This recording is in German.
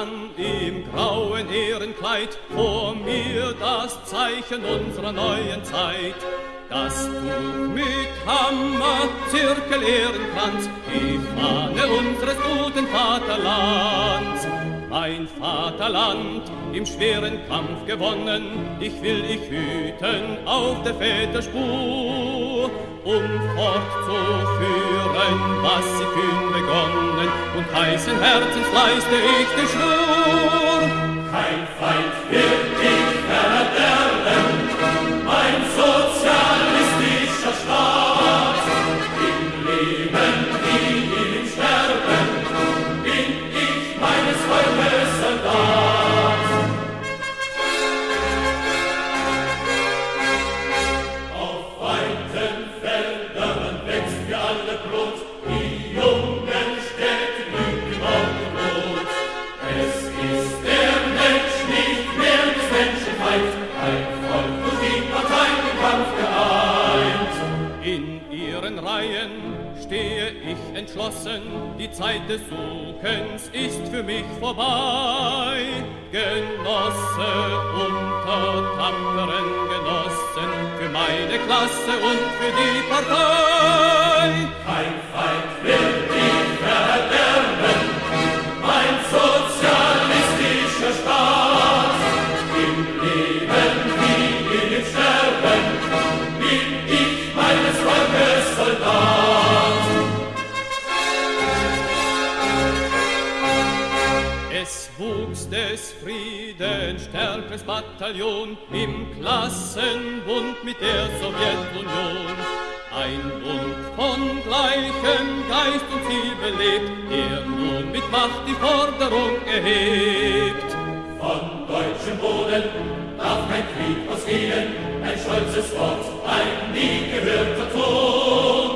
Mann im grauen Ehrenkleid vor mir das Zeichen unserer neuen Zeit. Das Tuch mit Hammer, Zirkel, Ehrenkranz, die Fahne unseres guten Vaterlands. Mein Vaterland, im schweren Kampf gewonnen, dich will ich hüten auf der Väter Spur, um fortzuführen, was sie kühn begonnen, und heißen Herzens leiste ich den Schwur. Reihen stehe ich entschlossen, die Zeit des Suchens ist für mich vorbei. Genosse unter tapferen Genossen, für meine Klasse und für die Partei. Kein Feind wird dich des Friedens stärkeres Bataillon im Klassenbund mit der Sowjetunion. Ein Bund von gleichem Geist und Ziel belebt, der nun mit Macht die Forderung erhebt. Von deutschem Boden darf kein Krieg ausgehen, ein stolzes Wort, ein nie gehörter Ton.